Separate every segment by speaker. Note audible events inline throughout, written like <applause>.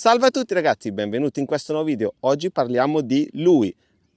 Speaker 1: Salve a tutti ragazzi, benvenuti in questo nuovo video. Oggi parliamo di lui,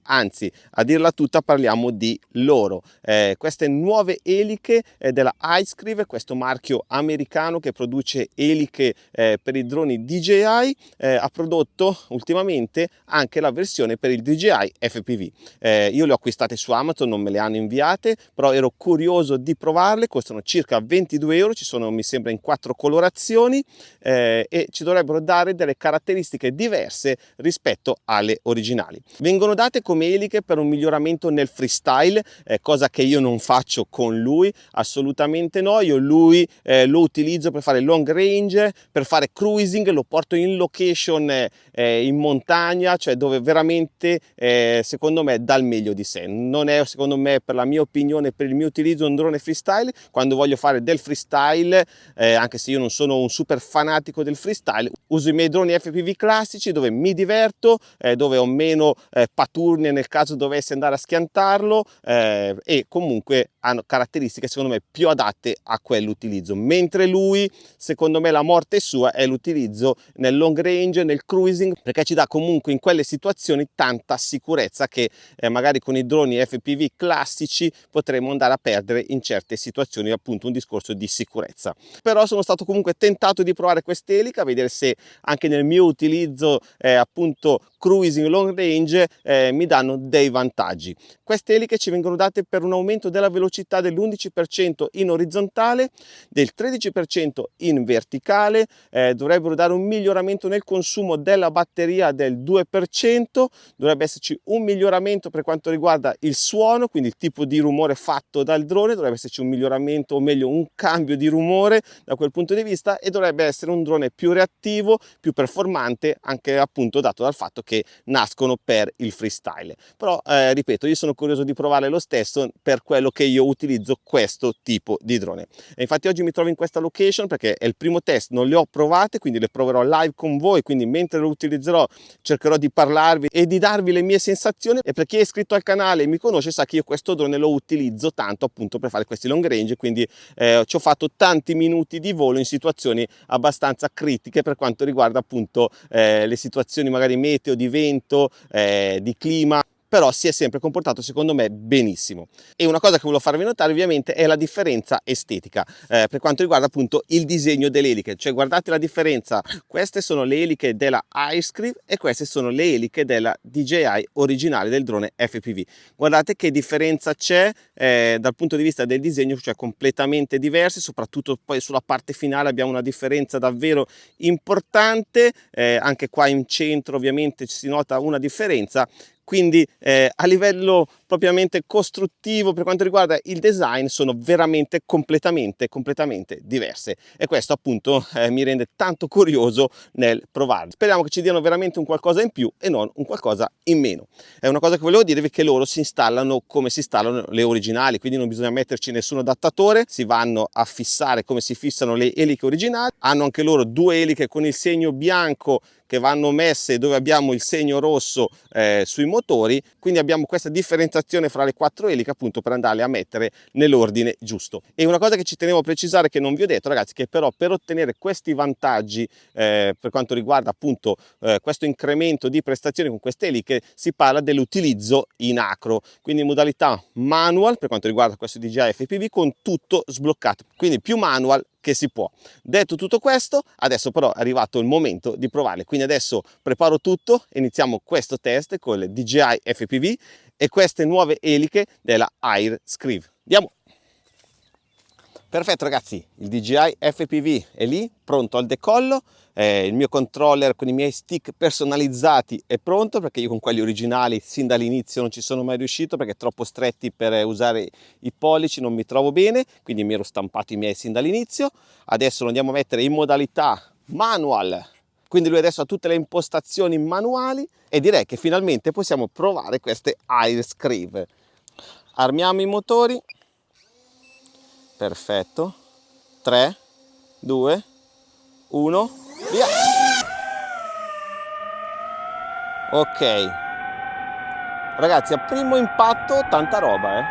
Speaker 1: anzi a dirla tutta parliamo di loro. Eh, queste nuove eliche eh, della iScrive questo marchio americano che produce eliche eh, per i droni DJI eh, ha prodotto ultimamente anche la versione per il DJI FPV eh, io le ho acquistate su Amazon non me le hanno inviate però ero curioso di provarle costano circa 22 euro ci sono mi sembra in quattro colorazioni eh, e ci dovrebbero dare delle caratteristiche diverse rispetto alle originali. Vengono date come come eliche per un miglioramento nel freestyle, eh, cosa che io non faccio con lui, assolutamente no, io lui eh, lo utilizzo per fare long range, per fare cruising, lo porto in location eh, in montagna, cioè dove veramente eh, secondo me dà il meglio di sé, non è secondo me per la mia opinione, per il mio utilizzo un drone freestyle, quando voglio fare del freestyle, eh, anche se io non sono un super fanatico del freestyle, uso i miei droni FPV classici dove mi diverto, eh, dove ho meno paturni fine nel caso dovessi andare a schiantarlo eh, e comunque hanno caratteristiche secondo me più adatte a quell'utilizzo. Mentre lui secondo me la morte sua è l'utilizzo nel long range nel cruising perché ci dà comunque in quelle situazioni tanta sicurezza che eh, magari con i droni FPV classici potremmo andare a perdere in certe situazioni appunto un discorso di sicurezza. Però sono stato comunque tentato di provare quest'elica vedere se anche nel mio utilizzo eh, appunto cruising long range eh, mi danno dei vantaggi. Queste eliche ci vengono date per un aumento della velocità dell'11% in orizzontale, del 13% in verticale, eh, dovrebbero dare un miglioramento nel consumo della batteria del 2%, dovrebbe esserci un miglioramento per quanto riguarda il suono, quindi il tipo di rumore fatto dal drone, dovrebbe esserci un miglioramento o meglio un cambio di rumore da quel punto di vista e dovrebbe essere un drone più reattivo, più performante, anche appunto dato dal fatto che nascono per il freestyle però eh, ripeto io sono curioso di provare lo stesso per quello che io utilizzo questo tipo di drone. E infatti oggi mi trovo in questa location perché è il primo test non le ho provate quindi le proverò live con voi quindi mentre lo utilizzerò cercherò di parlarvi e di darvi le mie sensazioni. E per chi è iscritto al canale e mi conosce sa che io questo drone lo utilizzo tanto appunto per fare questi long range quindi eh, ci ho fatto tanti minuti di volo in situazioni abbastanza critiche per quanto riguarda appunto eh, le situazioni magari meteo di vento, eh, di clima però si è sempre comportato secondo me benissimo. E una cosa che volevo farvi notare ovviamente è la differenza estetica eh, per quanto riguarda appunto il disegno delle eliche. Cioè guardate la differenza. Queste sono le eliche della iScrive e queste sono le eliche della DJI originale del drone FPV guardate che differenza c'è eh, dal punto di vista del disegno cioè completamente diverse soprattutto poi sulla parte finale abbiamo una differenza davvero importante eh, anche qua in centro ovviamente si nota una differenza quindi eh, a livello propriamente costruttivo per quanto riguarda il design sono veramente completamente completamente diverse. E questo appunto eh, mi rende tanto curioso nel provarlo speriamo che ci diano veramente un qualcosa in più e non un qualcosa in meno. È una cosa che volevo dirvi che loro si installano come si installano le originali quindi non bisogna metterci nessun adattatore si vanno a fissare come si fissano le eliche originali. Hanno anche loro due eliche con il segno bianco che vanno messe dove abbiamo il segno rosso eh, sui motori quindi abbiamo questa differenziazione fra le quattro eliche appunto per andarle a mettere nell'ordine giusto. E una cosa che ci tenevo a precisare che non vi ho detto ragazzi che però per ottenere questi vantaggi eh, per quanto riguarda appunto eh, questo incremento di prestazioni con queste eliche si parla dell'utilizzo in acro. Quindi in modalità manual per quanto riguarda questo DJI FPV con tutto sbloccato. Quindi più manual che si può. Detto tutto questo, adesso però è arrivato il momento di provarle, quindi adesso preparo tutto, iniziamo questo test con le DJI FPV e queste nuove eliche della Air Scrive. Andiamo! Perfetto ragazzi, il DJI FPV è lì, pronto al decollo, eh, il mio controller con i miei stick personalizzati è pronto perché io con quelli originali sin dall'inizio non ci sono mai riuscito perché troppo stretti per usare i pollici, non mi trovo bene, quindi mi ero stampato i miei sin dall'inizio. Adesso lo andiamo a mettere in modalità manual, quindi lui adesso ha tutte le impostazioni manuali e direi che finalmente possiamo provare queste Air. Armiamo i motori perfetto. 3 2 1 via. Ok. Ragazzi a primo impatto tanta roba eh.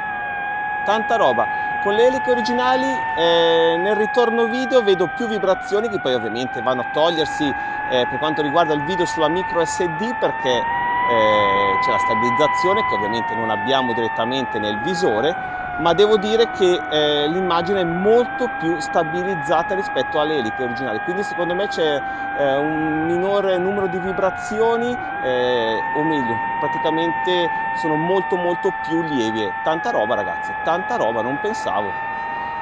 Speaker 1: Tanta roba. Con le eliche originali eh, nel ritorno video vedo più vibrazioni che poi ovviamente vanno a togliersi eh, per quanto riguarda il video sulla micro SD perché eh, c'è la stabilizzazione che ovviamente non abbiamo direttamente nel visore ma devo dire che eh, l'immagine è molto più stabilizzata rispetto alle eliche originali. Quindi secondo me c'è eh, un minore numero di vibrazioni eh, o meglio praticamente sono molto molto più lievi tanta roba ragazzi tanta roba non pensavo.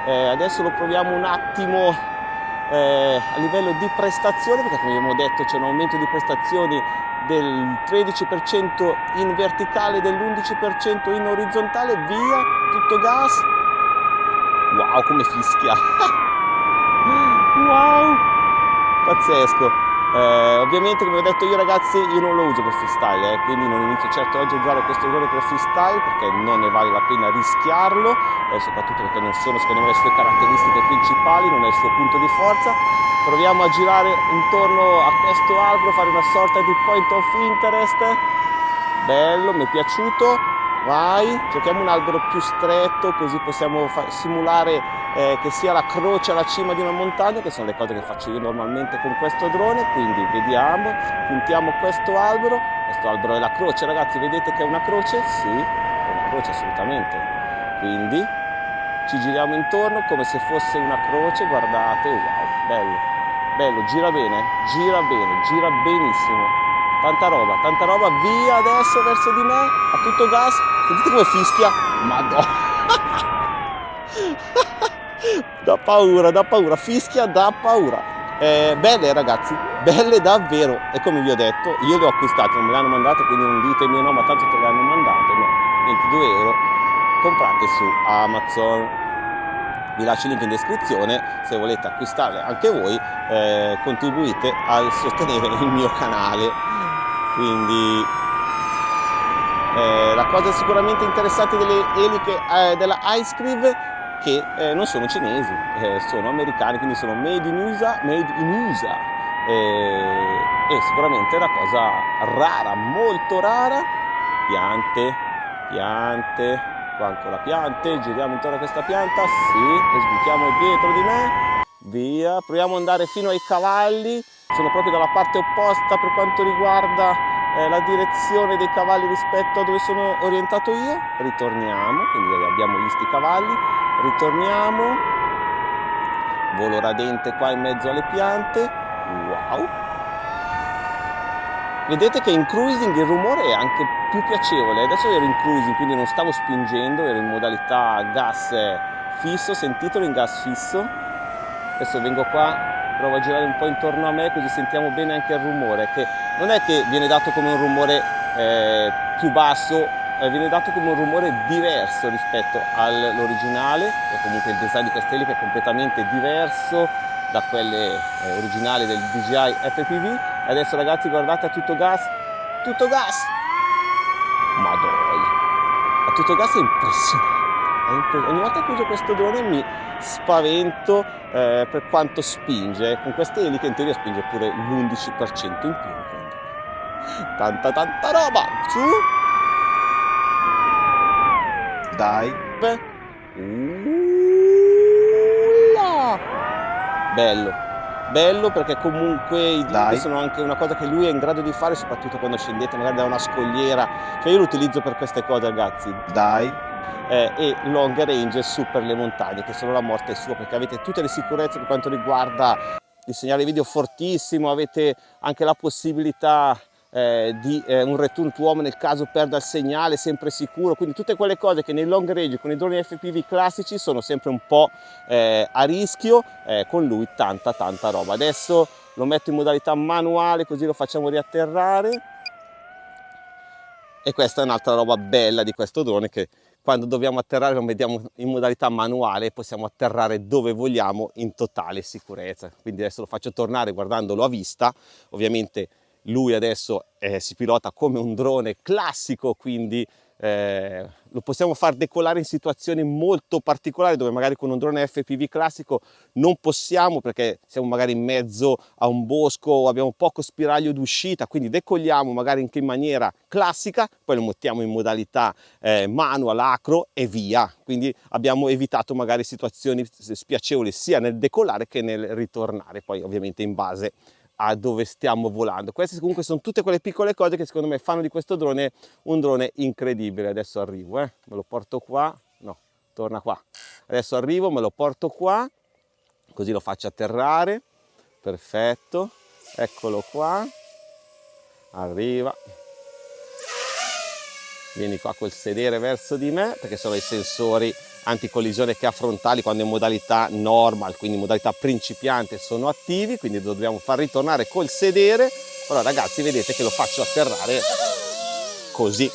Speaker 1: Eh, adesso lo proviamo un attimo eh, a livello di prestazione perché come abbiamo detto c'è un aumento di prestazioni del 13% in verticale e dell'11% in orizzontale, via, tutto gas. Wow, come fischia! <laughs> wow, pazzesco! Eh, ovviamente come ho detto io ragazzi io non lo uso per freestyle eh, quindi non inizio certo oggi a usare questo drone per freestyle perché non ne vale la pena rischiarlo eh, soprattutto perché non sono secondo me le sue caratteristiche principali non è il suo punto di forza. Proviamo a girare intorno a questo albero fare una sorta di point of interest. Bello mi è piaciuto. Vai cerchiamo un albero più stretto così possiamo simulare eh, che sia la croce alla cima di una montagna che sono le cose che faccio io normalmente con questo drone quindi vediamo puntiamo questo albero questo albero è la croce ragazzi vedete che è una croce? sì, è una croce assolutamente. Quindi ci giriamo intorno come se fosse una croce guardate wow bello bello gira bene gira bene gira benissimo. Tanta roba, tanta roba, via adesso verso di me, a tutto gas, sentite come fischia, madonna, <laughs> da paura, da paura, fischia da paura. Eh, belle ragazzi, belle davvero, e come vi ho detto, io le ho acquistate, non me le hanno mandate, quindi non ditemi no, ma tanto te le hanno mandate, no, 22 euro, comprate su Amazon. Vi lascio il link in descrizione se volete acquistarle anche voi eh, contribuite a sostenere il mio canale. Quindi eh, la cosa sicuramente interessante delle eliche eh, della Ice Cream che eh, non sono cinesi, eh, sono americani, quindi sono made in USA, made in USA. Eh, e sicuramente è una cosa rara, molto rara, piante, piante, qua ancora piante, giriamo intorno a questa pianta, sì, e sbuchiamo dietro di me, via, proviamo ad andare fino ai cavalli, sono proprio dalla parte opposta per quanto riguarda eh, la direzione dei cavalli rispetto a dove sono orientato io, ritorniamo, quindi abbiamo visto i cavalli, ritorniamo, volo radente qua in mezzo alle piante, wow! Vedete che in cruising il rumore è anche più piacevole, adesso ero in cruising quindi non stavo spingendo, ero in modalità gas fisso, sentitelo in gas fisso, adesso vengo qua provo a girare un po' intorno a me così sentiamo bene anche il rumore che non è che viene dato come un rumore eh, più basso eh, viene dato come un rumore diverso rispetto all'originale o comunque il design di queste eliche è completamente diverso da quelle eh, originali del DJI FPV adesso ragazzi guardate a tutto gas tutto gas! Madonna. A tutto gas è impressionante. Ogni volta che uso questo drone mi spavento eh, per quanto spinge. Con queste eliche in teoria spinge pure l'11% in più tanta tanta roba. Su dai. Ulla. bello. Bello perché comunque i dip sono anche una cosa che lui è in grado di fare soprattutto quando scendete magari da una scogliera cioè io lo utilizzo per queste cose ragazzi. Dai. Eh, e long range su per le montagne che sono la morte sua perché avete tutte le sicurezze per quanto riguarda il segnale video fortissimo avete anche la possibilità eh, di eh, un return to home nel caso perda il segnale sempre sicuro. Quindi tutte quelle cose che nei long range con i droni FPV classici sono sempre un po' eh, a rischio eh, con lui tanta tanta roba. Adesso lo metto in modalità manuale così lo facciamo riatterrare. E questa è un'altra roba bella di questo drone che quando dobbiamo atterrare lo vediamo in modalità manuale e possiamo atterrare dove vogliamo in totale sicurezza. Quindi adesso lo faccio tornare guardandolo a vista. Ovviamente lui adesso eh, si pilota come un drone classico quindi eh, lo possiamo far decolare in situazioni molto particolari dove magari con un drone FPV classico non possiamo perché siamo magari in mezzo a un bosco o abbiamo poco spiraglio d'uscita quindi decolliamo magari anche in maniera classica poi lo mettiamo in modalità eh, manual acro e via. Quindi abbiamo evitato magari situazioni spiacevoli sia nel decollare che nel ritornare poi ovviamente in base a dove stiamo volando. Queste comunque sono tutte quelle piccole cose che secondo me fanno di questo drone un drone incredibile. Adesso arrivo, eh. me lo porto qua, no, torna qua. Adesso arrivo, me lo porto qua, così lo faccio atterrare, perfetto, eccolo qua, arriva, vieni qua col sedere verso di me perché sono i sensori anticollisione che ha frontali quando in modalità normal, quindi in modalità principiante sono attivi, quindi dobbiamo far ritornare col sedere, però ragazzi vedete che lo faccio atterrare così,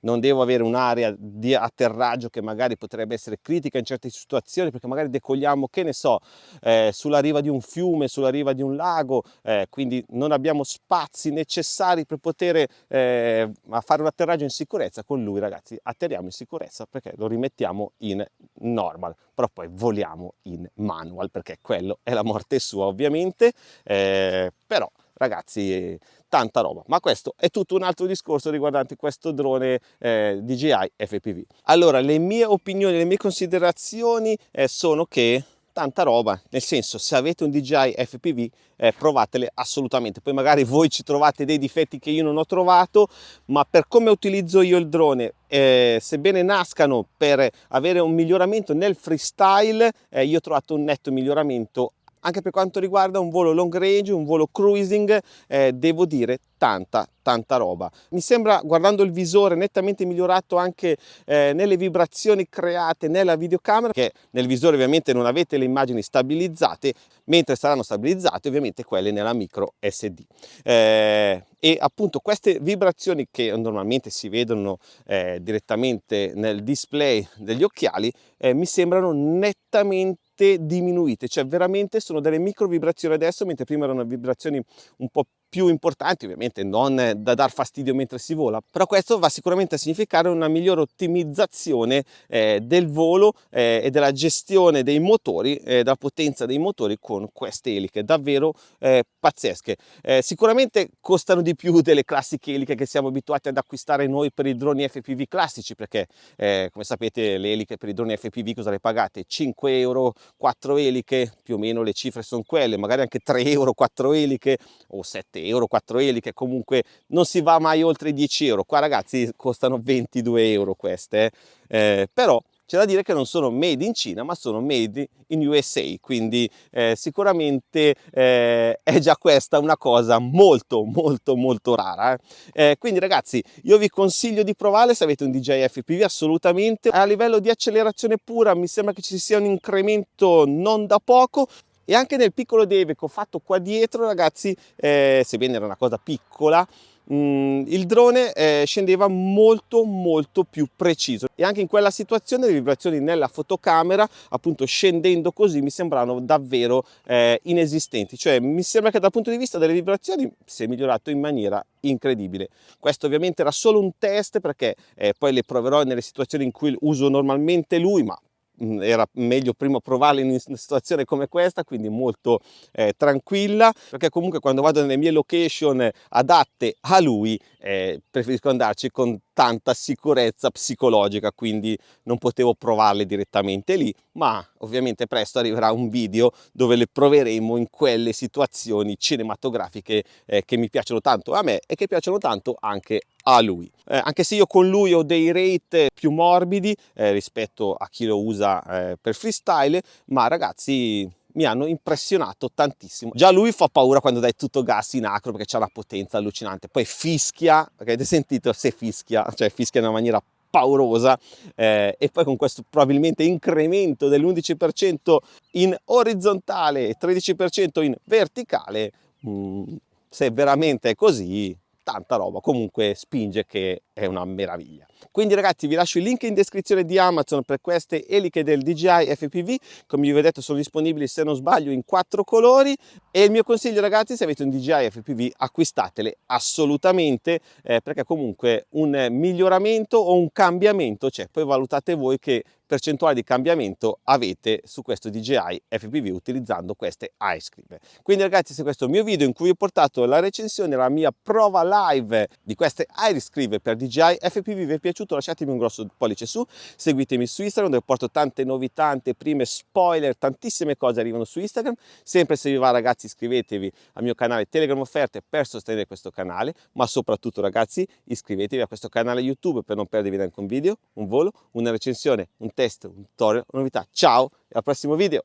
Speaker 1: non devo avere un'area di atterraggio che magari potrebbe essere critica in certe situazioni perché magari decogliamo, che ne so, eh, sulla riva di un fiume, sulla riva di un lago, eh, quindi non abbiamo spazi necessari per poter eh, fare un atterraggio in sicurezza. Con lui ragazzi atterriamo in sicurezza perché lo rimettiamo in normal, però poi voliamo in manual perché quello è la morte sua ovviamente, eh, però ragazzi tanta roba. Ma questo è tutto un altro discorso riguardante questo drone eh, DJI FPV allora le mie opinioni le mie considerazioni eh, sono che tanta roba, nel senso se avete un DJI FPV eh, provatele assolutamente, poi magari voi ci trovate dei difetti che io non ho trovato, ma per come utilizzo io il drone, eh, sebbene nascano per avere un miglioramento nel freestyle, eh, io ho trovato un netto miglioramento anche per quanto riguarda un volo long range, un volo cruising, eh, devo dire tanta tanta roba. Mi sembra, guardando il visore, nettamente migliorato anche eh, nelle vibrazioni create nella videocamera, che nel visore ovviamente non avete le immagini stabilizzate, mentre saranno stabilizzate ovviamente quelle nella micro SD. Eh, e appunto queste vibrazioni che normalmente si vedono eh, direttamente nel display degli occhiali eh, mi sembrano nettamente diminuite, cioè veramente sono delle micro vibrazioni adesso, mentre prima erano vibrazioni un po' più importanti, ovviamente non da dar fastidio mentre si vola, però questo va sicuramente a significare una migliore ottimizzazione eh, del volo eh, e della gestione dei motori, eh, della potenza dei motori con queste eliche, davvero eh, pazzesche. Eh, sicuramente costano di più <laughs> delle classiche eliche che siamo abituati ad acquistare noi per i droni FPV classici, perché eh, come sapete le eliche per i droni FPV cosa le pagate? 5 euro, 4 eliche, più o meno le cifre sono quelle, magari anche 3 euro, 4 eliche o 7 7 euro, 4 eliche, comunque non si va mai oltre i 10 euro. Qua ragazzi costano 22 euro queste, eh, però c'è da dire che non sono made in Cina ma sono made in USA quindi eh, sicuramente eh, è già questa una cosa molto molto molto rara eh. eh quindi ragazzi io vi consiglio di provare se avete un DJI FPV assolutamente a livello di accelerazione pura mi sembra che ci sia un incremento non da poco e anche nel piccolo deve che ho fatto qua dietro ragazzi eh, sebbene era una cosa piccola mm, il drone eh, scendeva molto molto più preciso. E anche in quella situazione le vibrazioni nella fotocamera appunto scendendo così mi sembrano davvero eh, inesistenti. Cioè mi sembra che dal punto di vista delle vibrazioni si è migliorato in maniera incredibile. Questo ovviamente era solo un test perché eh, poi le proverò nelle situazioni in cui uso normalmente lui ma era meglio prima provarla in una situazione come questa quindi molto eh, tranquilla perché comunque quando vado nelle mie location adatte a lui eh, preferisco andarci con tanta sicurezza psicologica quindi non potevo provarle direttamente lì ma ovviamente presto arriverà un video dove le proveremo in quelle situazioni cinematografiche eh, che mi piacciono tanto a me e che piacciono tanto anche a lui. Eh, anche se io con lui ho dei rate più morbidi eh, rispetto a chi lo usa eh, per freestyle ma ragazzi mi hanno impressionato tantissimo. Già lui fa paura quando dai tutto gas in acro perché c'ha una potenza allucinante, poi fischia, avete sentito se fischia, cioè fischia in una maniera paurosa eh, e poi con questo probabilmente incremento dell'11% in orizzontale e 13% in verticale, mh, mm, se veramente è così, tanta roba, comunque spinge che è una meraviglia. Quindi ragazzi vi lascio il link in descrizione di Amazon per queste eliche del DJI FPV, come vi ho detto sono disponibili se non sbaglio in quattro colori e il mio consiglio ragazzi se avete un DJI FPV acquistatele assolutamente eh, perché comunque un miglioramento o un cambiamento c'è, poi valutate voi che percentuale di cambiamento avete su questo DJI FPV utilizzando queste ice cream. Quindi ragazzi se questo è il mio video in cui ho portato la recensione, la mia prova live di queste ice cream per DJI FPV vi è piaciuto lasciatemi un grosso pollice su, seguitemi su Instagram dove porto tante novità, tante prime spoiler, tantissime cose arrivano su Instagram, sempre se vi va ragazzi iscrivetevi al mio canale Telegram Offerte per sostenere questo canale, ma soprattutto ragazzi iscrivetevi a questo canale YouTube per non perdervi neanche un video, un volo, una recensione, un test, un tutorial, una novità. Ciao e al prossimo video!